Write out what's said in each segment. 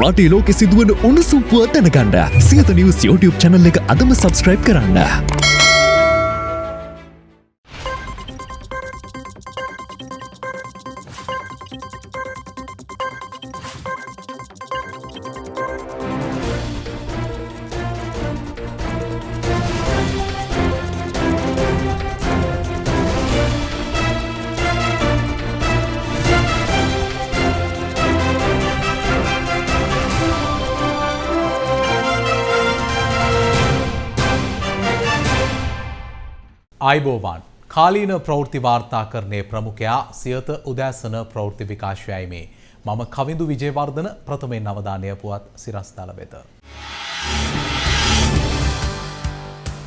රටේ ලෝකෙ සිදුවන උණුසුම්පුව දැනගන්න සියත නිවස් YouTube චැනල් එක අදම සබස්ක්‍රයිබ් කරන්න. අයිබෝවන් කාලීන ප්‍රවෘත්ති වාර්තාකරණය ප්‍රමුඛයා සියත උදෑසන ප්‍රවෘත්ති විකාශයයි මේ මම කවිඳු විජයවර්ධන ප්‍රථමයෙන් අවධානය පුවත් සිරස්ථල වෙත.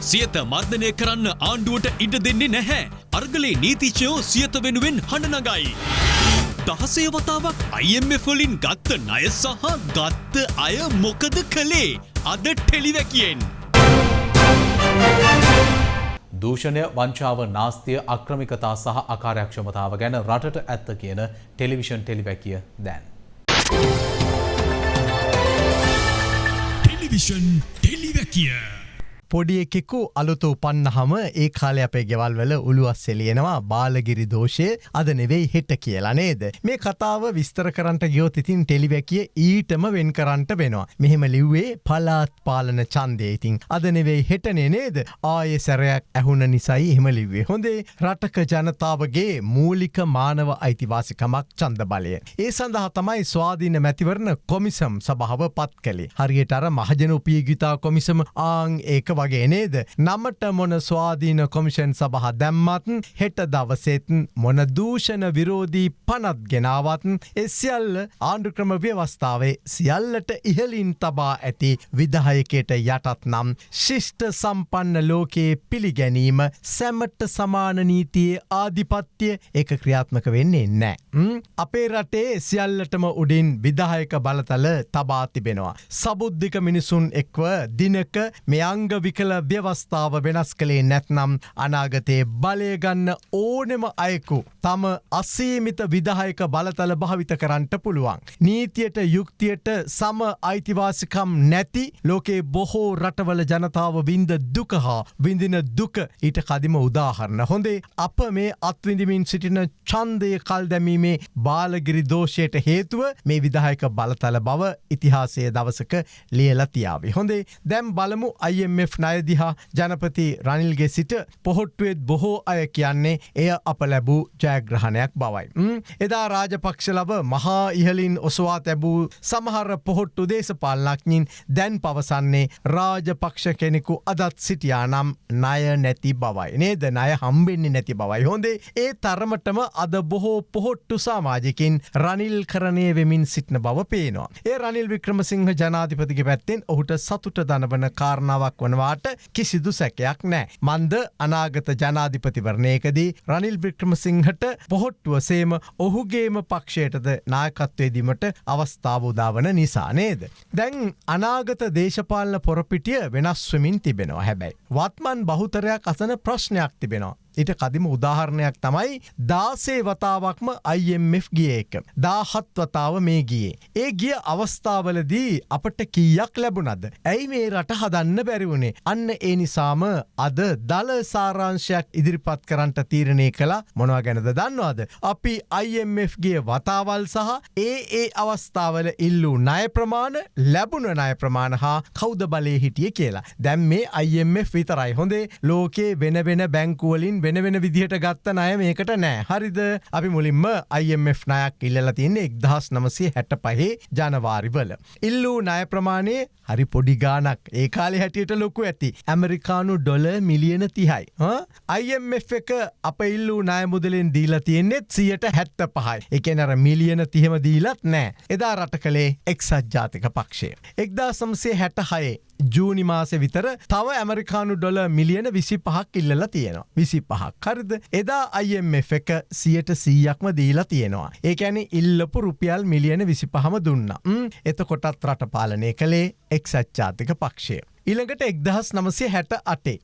සියත මර්ධනය කරන්න ආණ්ඩුවට ඉඩ දෙන්නේ නැහැ. අර්ගලේ නීතිච්චයෝ සියත වෙනුවෙන් හඬනගයි. දහසේ වතාවක් IMF වලින් ගත්ත ණය සහ ගත්ත අය මොකද කළේ? අද ටෙලිවැකියෙන්. දූෂණය වංචාව නාස්තිය අක්‍රමිකතා සහ අකාර්යක්ෂමතාව ගැන රටට ඇත්ත කියන ටෙලිවිෂන් ටෙලිවැකිය දැන්. ටෙලිවිෂන් ටෙලිවැකිය. පොඩි එකෙකු අලුත උපන්නහම ඒ කාලය අපේ ගෙවල් වල උළුවස් එලියෙනවා බාලගිරි දෝෂය අද නෙවෙයි හෙට කියලා නේද. මේ කතාව විස්තර කරන්ට ගියෝත් ඉතින් ටෙලිවැකිය ඊටම වෙන් කරන්ට වෙනවා. මෙහෙම ලිව්වේ පලාත් පාලන චන්දය ඉතින් අද නෙවෙයි හෙටනේ නේද ආය සැරයක් ඇහුණ නිසයි එහෙම ලිව්වේ. හොඳේ රටක ජනතාවගේ මූලික මානව අයිතිවාසිකමක් චන්ද බලය. ඒ සඳහා තමයි ස්වාධීන මැතිවරණ කොමිසම් සභාව පත් කළේ. හරියට අර මහජන උපියගිතා කොමිසම ආං ඒක වගේ නේද. නමට මොන ස්වාධීන කොමිෂන් සබහ දැම්මත් හෙට දවසෙත් මොන දූෂණ විරෝධී පනත් ගෙනාවත්න් එසියල්ල ආණ්ඩුක්‍රම ව්‍යවස්ථාවේ සියල්ලට ඉහලින් තබා ඇති විදහයකයට යටත් නම් ශිෂ්ට සම්පන්න ලෝකයේ පිළිගැනීම සැමට සමාන නීතියේ ආධිපත්‍යය එක ක්‍රියාත්මක වෙන්නේ නෑ. අපේ රටේ සියල්ලටම උඩින් විදායක බලතල තබා තිබෙනවා. සබුද්ධික මිනිසුන් එක්ව දිනක මෙයංග විකල ව්‍යවස්ථාව වෙනස් කළේ නැත්නම් අනාගතයේ බලයගන්න ඕනෙම අයකු තම අසීමිත විදායක බලතල භාවිත කරන්නට පුළුවන්. නීතියට යුක්තියට සම අයිතිවාසිකම් නැති ලෝකේ බොහෝ රටවල ජනතාව වින්ද දුක හා විඳින දුක ඊට කදිම උදාහරණ හොඳේ අප මේ අත්විඳමින් සිටින චන්දය කල් දැමීමේ බාලගිරි දෝෂයට හේතුව මේ විදායක බලතල බව ඉතිහාසය දවසක ලියලතියාවේ. හොඳේ දැම් බලමු IMF නයදිහා ජනපති රනිල්ගේ සිට පොහොට්ටුවෙත් බොහෝ අය කියන්නේ එය අප ලැබූ ජයග්‍රහණයක් බවයි. එදා රාජපක්ෂ ලබ මහා ඉහලින් ඔසවා තැබූ සමහර පොහොට්ටු දේශපාලනක්ඥින් දැන් පවසන්නේ රාජපක්ෂ කෙනෙකු අදත් සිටියානම් ණය නැති බවයි. නේද ණය හම්බෙන්නේ නැති බවයි. හොඳේ ඒ තරමටම අද බොහෝ පොහොට්ටු සාමාජිකින් රනිල් කරණය වෙමින් සිටින බව පේනවා. ඒ රනිල් වික්‍රමසිංහ ජනාධිපතිගේ පැත්තෙන් ඔහුට සතුට දනවන කාරණාවක් වනවාට කිසිදු සැකයක් නෑ. මන්ද අනාගත ජනාධිපතිවරණයකදී රනිල් වික්‍රමසිංහට පොහොට්ටුවසේම ඔහුගේම පක්ෂයටද නායකත්වේදීමට අවස්ථාව උදාවන නිසා නේද. දැන් අනාගත දේශපාලන පොරපිටිය වෙනස්වමින් තිබෙනවා හැබැයි. වත්මන් බහුතරයක් අසන ප්‍රශ්නයක් තිබෙනවා. ඊට කදිම උදාහරණයක් තමයි දාසේ වතාවක්ම IMF ගිය එක. දාහත් වතාව මේ ගියේ. ඒ ගිය අවස්ථාවලදී අපට කීයක් ලැබුණද. ඇයි මේ රට හදන්න බැරිවුණේ. අන්න ඒ නිසාම අද දල සාරංශයක් ඉදිරිපත් කරන්නට තීරණය කලා මොනවා ගැනද දන්නවාද. අපි IMFගේ වතාවල් සහ ඒ ඒ අවස්ථාවල ඉල්ලූ ණය ප්‍රමාණ ලැබුණ ණය ප්‍රමාණ හා කෞද බලය හිටිය කියලා. දැම් මේ IMF විතරයි හොඳේ ලෝකේ වෙන වෙන බැංකුවලින් වෙන වෙන විදිහට ගත්ත ණය මේකට නෑ හරිද අපි මුලින්ම IMF නයක් ඉල්ලලා තියන්නේ එක්දහස් නමසේ හැට පහේ ජනවාරිවල. ඉල්ලූ ණය ප්‍රමාණය හරි පොඩි ගානක් ඒ කාලෙ හැටියට ලොකු ඇති ඇමරිකානු ඩොල මිලියන තිහයි. IMF එක අප ඉල්ලූ ණය මුදලෙන් දීලා තියෙන්නේෙත් සියට හැත්ත පහයි එකනර මිලියන තිහෙම දීලත් නෑ එදා රට කළේ එක්සත් ජාතික පක්ෂය. එක්දා සම්සේ හැට හයේ ජූනි මාසෙ විතර තව ඇමරිකානු ඩොල මිලියන විසි පහක් ඉල්ලලා තියෙනවා. විසි පහක් හරිද එදා IMF එක සියට සීයක්ම දීලා තියෙනවා. ඒකැන ඉල්ලපු රුපියල් මිලියන විසි පහම දුන්න. එතකොටත් රට පාලනය කළේ එක්සච්චාතික පක්ෂය. ඉළඟට එක්දහස් නමසය හැට අටේ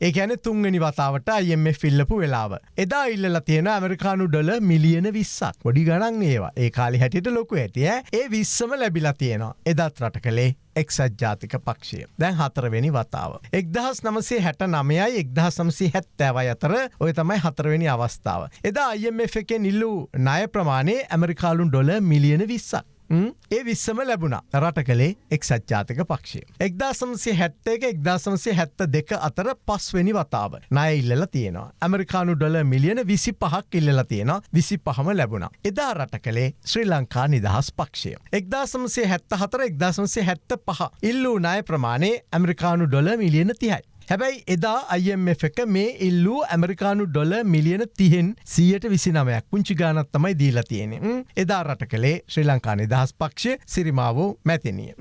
ඒකැන තුන්ගනි වතාවට අයම ෆිල්ලපු වෙලාව. එදා ඉල්ල තියෙන ඇමරිකානු ඩොල මිලියන විස්සක් ගොඩි ගණන් ඒවා ඒ කාලි හැටියට ලොකු ඇතිය ඒ විස්සම ලැබිලා තියෙනවා එදත් රට කළේ එක්සත් ජාතික පක්ෂය දැන් හතරවෙනි වතාව. එක්දහස් නමසේ හැට නමයයි එක්දහස් සමසි හැත්තෑවයි අතර ඔය තමයි හතරවෙනි අවස්ථාව. එදා IMF එකෙන් ඉල්ලූ ණය ප්‍රමාණය ඇමරිකාලුන් ඩොල මිලියන විස්සක්. ඒ විස්සම ලැබුණ රට කළේ එක්සත් ජාතික පක්ෂය. එක්දා සමසේ හැත්ත එක එක්දා සමසේ හැත්ත දෙක අතර පස්වෙනි වතාව නය ඉල්ලල තියෙනවා. ඇමරිකානු ඩොල මිලියන විසි පහක් ඉල්ලල තියෙන විසි පහම ලැබුණ. එදා රට කළේ ශ්‍රී ලංකා නිදහස් පක්ෂය. එක්දා සමසේ හැත්ත හතර එක්දා සමසේ හැත්ත පහ ඉල්ලූ නාය ප්‍රමාණය ඇමරිකානු ඩොල මිලියන තිහයි. හැබැයි එදා IMF එක මේ ඉල්ලූ ඇමරිකානු ඩොල මිලියන තිහෙන් සියයට විසි නමයක් පුංචි ගානත් තමයි දීලා තියෙන. එදා රට කළේ ශ්‍රී ලංකා නිදහස් පක්ෂ සිරිමාවෝ මැතිනිය.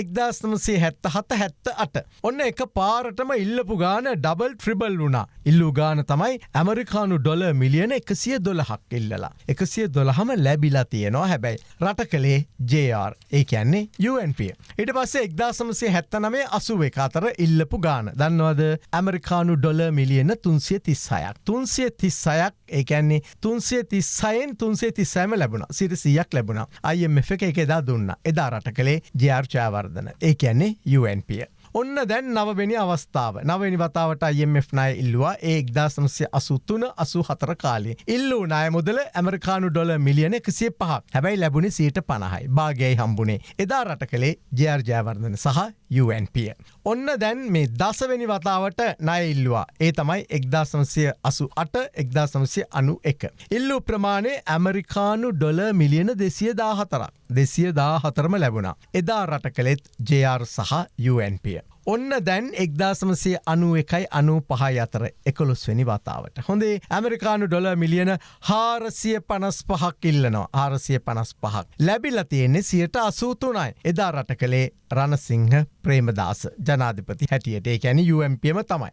එක්දස්නමසේ හැත්ත හත හැත්ත අට. ඔන්න එක පාරටම ඉල්ලපු ගාන ඩබල් ට්‍රිබල් වුණා. ඉල්ලු ගාන තමයි ඇමරිකානු ඩොල මිලියන එකසිය දොළහක් ඉල්ලලා. එකසිය දොළහම ලැබිලා තියෙනවා හැබැයි. රට කළේ JR ඒ කියන්නේ UNP. ඉට පස්සේ එක්දාසමසේ හැත්ත නමේ අසුව එක අතර ඉල්ලපු ගාන දන්න දන්නවද ඇමරිකානු ඩොල මිලියන තුන්සිය තිස්සයක් තුන්සිය තිස්සයක් ඒකැන්නේ තුන්සිය තිස්සයෙන් තුන්සේ තිස්සෑම ලැබුණ. සිට සියක් ලැබුණ අයම එක එක එදා දුන්න. එදා රට කළේ ජයාර්චාවර්ධන ඒ කියන්නේ UNP. ඔන්න දැන් නවවෙනි අවස්ථාව. නවනි වතාවට IMF නය ඉල්ලවා. ඒ එක්දාසනස්ය අසුත්තුන අසු හතර කාලේ. ඉල්ලූ නය මුදල ඇමරිකානු ඩොල මිලියන එකසිය පහ හැබැයි ලැබුණේ සීට පණහයි භාගයයි හම්බුණේ. එදා රට කළේ ජයාර්ජයවර්ධන සහ UNP. ඔන්න දැන් මේ දසවෙනි වතාවට නය ඉල්ලවා ඒ තමයි එක්දාසමසය අසු අට එක්දාසමසය අනු එක. ඉල්ලු ප්‍රමාණය ඇමරිකානු ඩොල මිලියන දෙසිය දාහතරක් දෙසිය දා හතරම ලැබුණා. එදා රට කළෙත් JR සහ UNP. ඔන්න දැන් එක්දාසමසේ අනු එකයි අනු පහයි අතර එකොළොස්වැනි වතාවට. හොඳේ ඇමරිකානු ඩොල මිලියන හාරසිය පනස් පහක් ඉල්ලනවා ආරසිය පනස් පහක්. ලැබිල තියෙන්නේ සියට අසූතුනයි. එදා රට කළේ රණසිංහ ප්‍රේමදාස ජනාධිපති හැටියට ඒ ඇැනි UMPම තමයි.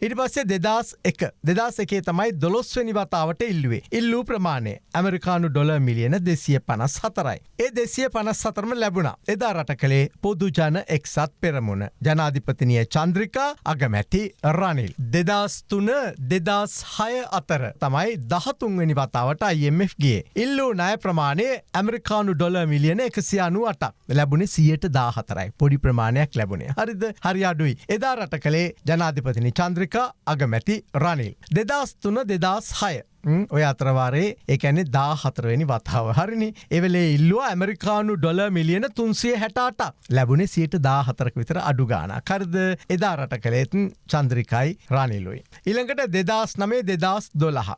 ඉට පස්සේ දෙදස් එක දෙදස් එකේ තමයි දොළොස්වනි වතාවට ඉල්ලුවේ. ඉල්ලූ ප්‍රමාණය ඇමරිකානු ඩොල මිලියන දෙසිය පනස් හතරයි. ඒ දෙසිය පනස් සතරම ලැබුණ එදා රට කළේ පොදු ජන එක්සත් පෙරමුණ ජනා ජනාධිපතිනිය චන්ද්‍රිකා අගමැති රනිල්. දෙදස් තුන දෙදස් හය අතර තමයි දහතුන්වැනි වතාවට IMFගේ. ඉල්ලූ නය ප්‍රමාණය ඇමරිකානු ඩොල මිලියන එකසියානු අටක් ලැබුණේ සියයට දාහතරයි පොඩි ප්‍රමාණයක් ලැබුණේ. හරිද? හරි අඩුයි. එදා රට කළේ ජනාධිපතිනි චන්ද්‍රිකා අගමැති රනිල්. දෙදස් තුන දෙදස් හය ඔය අතරවාරේ එකැනෙ දා හතරවෙනි වතාව හරිනි එවලේ ඉල්ලුව ඇමරිකානු ඩොල මිලියන තුන්සිය හැටාට ලැබුණේ සියට දා හතරක විතර අඩුගාන කරද එදා රට කළේතුන් චන්ද්‍රිකයි රනිලුයි. ඉළඟට දෙදස් නමේ දෙදස් දොළහ.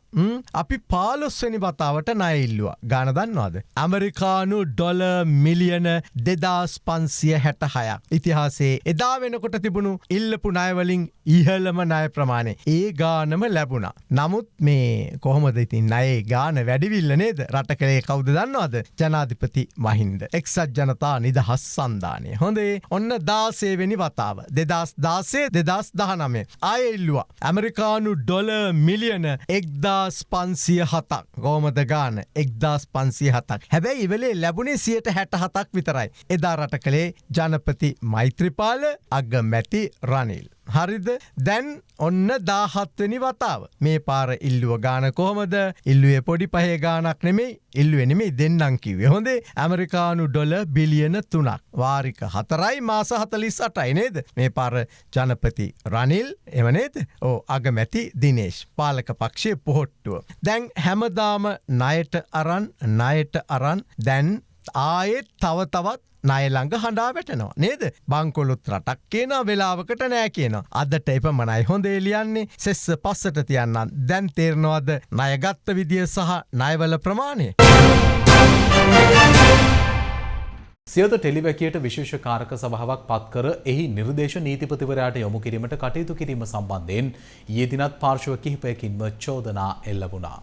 අපි පාලොස්වනි වතාවට නයිල්ලුව ගානදන්නවාද. ඇමරිකානු ඩොල මිලියන දෙදස් පන්සිය හැට හයක්. ඉතිහාසේ එදා වෙනකොට තිබුණු ඉල්ලපු නයවලින් ඉහලම නය ප්‍රමාණය ඒ ගානම ලැබුණ. නමුත් මේ කොහ කොහොමද ඉතින් අයේ ගාන වැඩිවිල්ල නේද රට කළේ කවුද දන්නවාද ජනාධිපති මහින්ද. එක්සත් ජනතා නිදහස් සන්ධානය. හොඳේ ඔන්න දාසේවෙනි වතාව. දෙදස් දාසේ දෙදස් දහනමේ. අයඉල්ලවා. ඇමරිකානු ඩොල මිලියන එක්දස් පන්සිය හතක් ගෝමද ගාන එක්දස් පන්සිය හතක්. හැබැයි ඉවලේ ලැබුණේ සියට හැට හතක් විතරයි. එදා රට කළේ ජනපති මෛත්‍රපාල අග මැති රනිල්. හරිද? දැන් ඔන්න දාහත්වනි වතාව. මේ පාර ඉල්ලුව ගාන කොහොමද? ඉල්ලුවේ පොඩි පහේ ගානක් නෙමේ ඉල්ලුවනෙමේ දෙන්නම් කිවේ හොඳේ ඇමරිකානු ඩොල බිලියන තුනක්. වාරික හතරයි මාස හතලිස් අටයි නේද? මේ පාර ජනපති රනිල් එමනේද ඕ අගමැති දිනේශ් පාලක පක්ෂය පොහොට්ටුව. දැන් හැමදාම නයට අරන් නයට අරන් දැන් ආයෙත් තව තවත් නයළඟ හඬා වැටනවා. නේද? බංකොලොත් රටක් කියන වෙලාවකට නෑ කියන අදට එප මනයි හොඳේ ලියන්නේ. සෙස්ස පස්සට තියන්නන් දැන් තේරනවද? නයගත්ත විදිිය සහ නයවල ප්‍රමාණය. සියත ටෙලිවැකියට විශේෂකාරක සභාවක් පත්කර එහි නිර්දේශ නීතිපතිවරයාට යොමු කිරීමට කටයුතු කිරීම සම්බන්ධයෙන් යෙදිනත් පාර්ශව කිහිපයකින්ම චෝදනා එල්ලබුණා.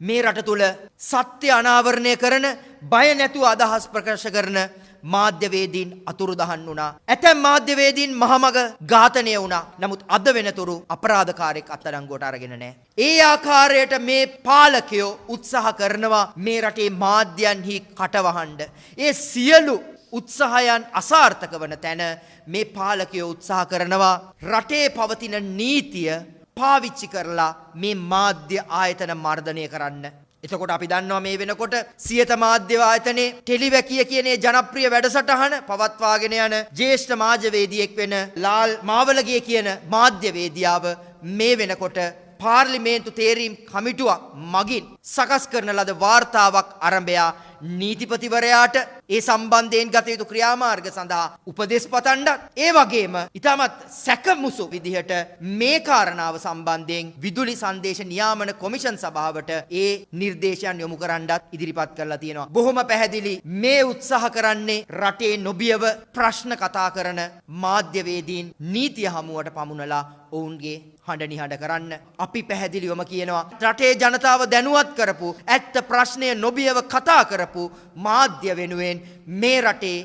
මේ රට තුළ සත්‍ය අනාවරණය කරන බය නැතුව අදහස් ප්‍රකාශ කරන මාධ්‍යවේදීන් අතුරුදහන් වුණා. ඇතැම් මාධ්‍යවේදීන් මහමග ඝාතනය වුණා. නමුත් අද වෙනතුරු අපරාධකාරයෙක් අත්අඩංගුවට අරගෙන නැහැ. ඒ ආකාරයට මේ පාලකයෝ උත්සාහ කරනවා මේ රටේ මාධ්‍යයන්හි කටවහඬ. ඒ සියලු උත්සාහයන් අසාර්ථක වන තැන මේ පාලකයෝ උත්සාහ කරනවා රටේ පවතින නීතිය පාවිච්චි කරලා මේ මාධ්‍ය ආයතන මර්ධනය කරන්න. එතකොට අපි දන්නවා මේ වෙනකොට සියත මාධ්‍ය ආයතනයේ ටෙලිවැකිය කියනේ ජනප්‍රිය වැඩසටහන පවත්වාගෙන යන ජ්‍යෙෂ්ඨ මාධ්‍යවේදියෙක් වෙන ලාල් මාවලගේ කියන මාධ්‍යවේදියාව මේ වෙනකොට පාර්ලිමේන්තු තේරීම් කමිටුවක් මගින් සකස් කරන ලද වාර්තාවක් අරඹයා නීතිපතිවරයාට ඒ සම්බන්ධයෙන් ගත යුතු ක්‍රියාමාර්ග සඳහා උපදෙස් පතන්ඩත් ඒ වගේම ඉතාමත් සැකමුසු විදිහට මේ කාරණාව සම්බන්ධයෙන් විදුලි සංදේශ නියාමන කොමිෂන් සභාවට ඒ නිර්දේශයන් යොමු කරන්නත් ඉදිරිපත් කරලා තියෙනවා. බොහොම පැහැදිලි මේ උත්සාහ කරන්නේ රටේ නොබියව ප්‍රශ්න කතා කරන මාධ්‍යවේදීන් නීතිය හමුවට පමුණලා ඔවුන්ගේ හඬ නිහඬ කරන්න. අපි පැහැදිලිවම කියනවා. රටේ ජනතාව දැනුවත් කරපු ඇත්ත ප්‍රශ්නය නොබියව කතා කරපු මාධ්‍ය වෙනුවෙන් මේ රටේ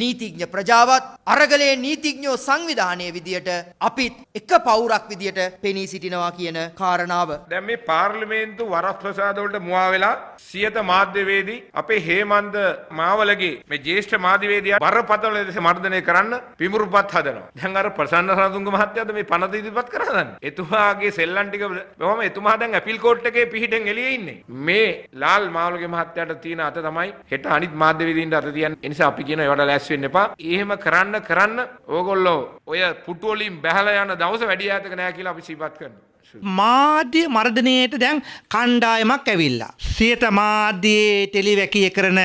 නීතිඥ ප්‍රජාවත් අරගලේ නීතිඥෝ සංවිධානය විදියට අපිත් එක පවුරක් විදියට පෙනී සිටිනවා කියන කාරණාව. දැන් මේ පාර්ලිමේන්තු වරස් ප්‍රසාදවලට මුවා වෙලා සියත මාධ්‍යවේදී අපේ හේමන්ත මාවලගේ මේ ජ්‍යෙෂ්ඨ මාධ්‍යවේදියා බරපතල ලෙස මර්ධනය කරන්න පිමුරුපත් හදනවා. දැන් අර ප්‍රසන්න රණතුංග මහත්තයාද මේ පනත ඉදිරිපත් කරන්නේ. එතුමාගේ සෙල්ලම් ටික බොහොම එතුමා දැන් අපීල් කෝට් එකේ පිහිටෙන් එළියේ ඉන්නේ. මේ ලාල් මාවලගේ මහත්තයාට තියෙන අත තමයි හෙට අනිත් මාධ්‍යවේදීන්ට අත තියන්නේ. ඒ නිසා අපි කියනවා ඒවට ලෑස්ති වෙන්න එපා. එහෙම කරන්න කරන්න ඕගොල්ලෝ ඔය පුටු වලින් බැහැලා යන දවස වැඩි ඈතක නෑ කියලා අපි සිහිපත් කරනවා. මාධ්‍ය මර්ධනයට දැන් කණ්ඩායමක් ඇවිල්ලා. සියත මාධ්‍යයේ ටෙලිවැකිය කරන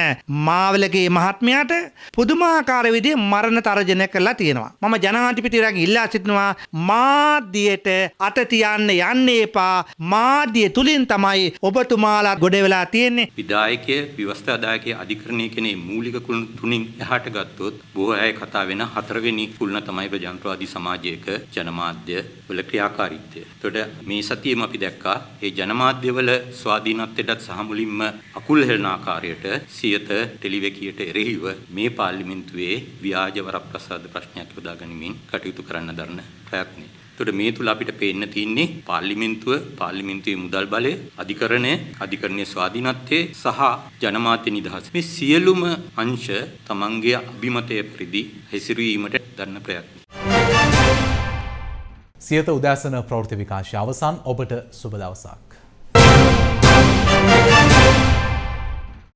මාවලගේ මහත්මයාට පුදුමාකාර විදිහේ මරණ තරජන කරලා තියෙනවා. මම ජනාධිපතිවරයාගෙන් ඉල්ලා සිටිනවා මාධ්‍යයට අත තියන්න යන්න එපා. මාධ්‍ය තුලින් තමයි ඔබතුමාලා ගොඩ වෙලා තියෙන්නේ. විදායකය ව්‍යවස්ථාදායකය අධිකරණය කෙනේ මූලික කුළුණු තුනින් එහාට ගත්තොත් බොහෝ අය කතා වෙන හතරවෙනි කුළුණ තමයි ප්‍රජාතන්ත්‍රවාදී සමාජයක ජනමාධ්‍ය වල ක්‍රියාකාරීත්වය. එතකොට මේ සතියේම අපි දැක්කා ඒ ජනමාධ්‍යවල ස්වාධීනත්වයටත් සහ මුලින්ම අකුල් හෙළන ආකාරයට සියත ටෙලිවැකියට එරෙහිව මේ පාර්ලිමේන්තුවේ ව්‍යාජ වරප්‍රසාද ප්‍රශ්නයක් යොදා ගනිමින් කටයුතු කරන්න දරන ප්‍රයත්නය. එතකොට මේ තුල අපිට පේන්න තියෙන්නේ පාර්ලිමේන්තුව පාර්ලිමේන්තුවේ මුදල් බලය අධිකරණය අධිකරණයේ ස්වාධීනත්වයේ සහ ජනමාධ්‍ය නිදහස මේ සියලුම අංශ තමන්ගේ අභිමතය පරිදි හැසිරවීමට දරන ප්‍රයත්න. සියත උදෑසන ප්‍රවෘත්ති විකාශය අවසන් ඔබට සුබ දවසක්.